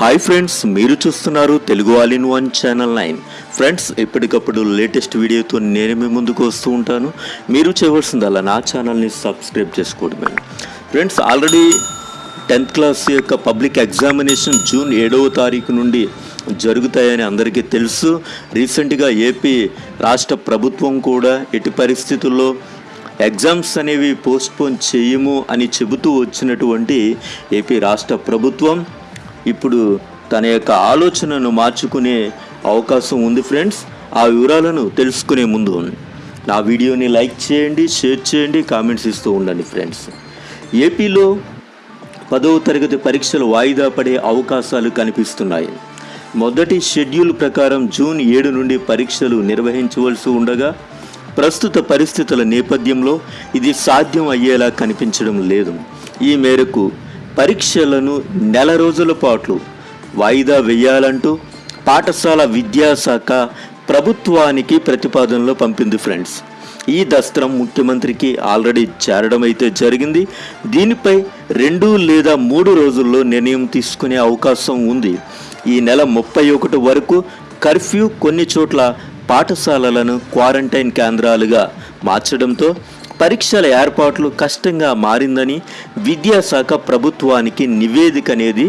Hi friends మీరు చూస్తున్నారు Telugu all in one channel nine friends ఎప్పటికప్పుడు లేటెస్ట్ వీడియోతో నేను మీ ముందుకు వస్తూ ఉంటాను. మీరు చేయవలసిందల్లా నా ఛానల్ని సబ్స్క్రైబ్ చేసుకోవడమే. ఫ్రెండ్స్ ఆల్రెడీ టెన్త్ క్లాస్ యొక్క పబ్లిక్ ఎగ్జామినేషన్ జూన్ ఏడవ తారీఖు నుండి జరుగుతాయని అందరికీ తెలుసు. రీసెంట్గా ఏపీ రాష్ట్ర ప్రభుత్వం కూడా ఎట్టి పరిస్థితుల్లో ఎగ్జామ్స్ అనేవి పోస్ట్పోన్ చేయము అని చెబుతూ వచ్చినటువంటి ఏపీ రాష్ట్ర ప్రభుత్వం ఇప్పుడు తన యొక్క ఆలోచనను మార్చుకునే అవకాశం ఉంది ఫ్రెండ్స్ ఆ వివరాలను తెలుసుకునే ముందు నా వీడియోని లైక్ చేయండి షేర్ చేయండి కామెంట్స్ ఇస్తూ ఉండండి ఫ్రెండ్స్ ఏపీలో పదవ తరగతి పరీక్షలు వాయిదా పడే అవకాశాలు కనిపిస్తున్నాయి. మొదటి షెడ్యూల్ ప్రకారం జూన్ ఏడు నుండి పరీక్షలు నిర్వహించవలసి ఉండగా ప్రస్తుత పరిస్థితుల నేపథ్యంలో ఇది సాధ్యం అయ్యేలా కనిపించడం లేదు. ఈ మేరకు పరీక్షలను నెల రోజుల పాటు వాయిదా వేయాలంటూ పాఠశాల విద్యాశాఖ ప్రభుత్వానికి ప్రతిపాదనలు పంపింది ఫ్రెండ్స్. ఈ దస్త్రం ముఖ్యమంత్రికి ఆల్రెడీ చేరడం అయితే జరిగింది. దీనిపై రెండు లేదా మూడు రోజుల్లో నిర్ణయం తీసుకునే అవకాశం ఉంది. ఈ నెల ముప్పై ఒకటి వరకు కర్ఫ్యూ కొన్ని చోట్ల పాఠశాలలను క్వారంటైన్ కేంద్రాలుగా మార్చడంతో పరీక్షల ఏర్పాట్లు కష్టంగా మారిందని విద్యాశాఖ ప్రభుత్వానికి నివేదిక అనేది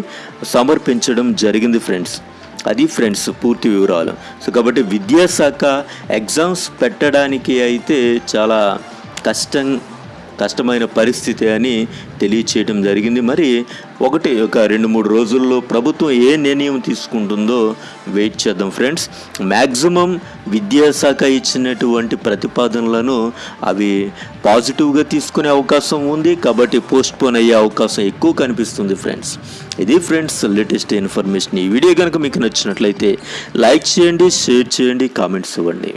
సమర్పించడం జరిగింది ఫ్రెండ్స్. అది ఫ్రెండ్స్ పూర్తి వివరాలు. సో కాబట్టి విద్యాశాఖ ఎగ్జామ్స్ పెట్టడానికి అయితే చాలా కష్టం కష్టమైన పరిస్థితి అని తెలియచేయడం జరిగింది. మరి ఒకటి ఒక రెండు మూడు రోజుల్లో ప్రభుత్వం ఏ నిర్ణయం తీసుకుంటుందో వెయిట్ చేద్దాం ఫ్రెండ్స్. మ్యాక్సిమం విద్యాశాఖ ఇచ్చినటువంటి ప్రతిపాదనలను అవి పాజిటివ్గా తీసుకునే అవకాశం ఉంది. కాబట్టి పోస్ట్పోన్ అయ్యే అవకాశం ఎక్కువ కనిపిస్తుంది ఫ్రెండ్స్. ఇది ఫ్రెండ్స్ లేటెస్ట్ ఇన్ఫర్మేషన్. ఈ వీడియో కనుక మీకు నచ్చినట్లయితే లైక్ చేయండి షేర్ చేయండి కామెంట్స్ ఇవ్వండి.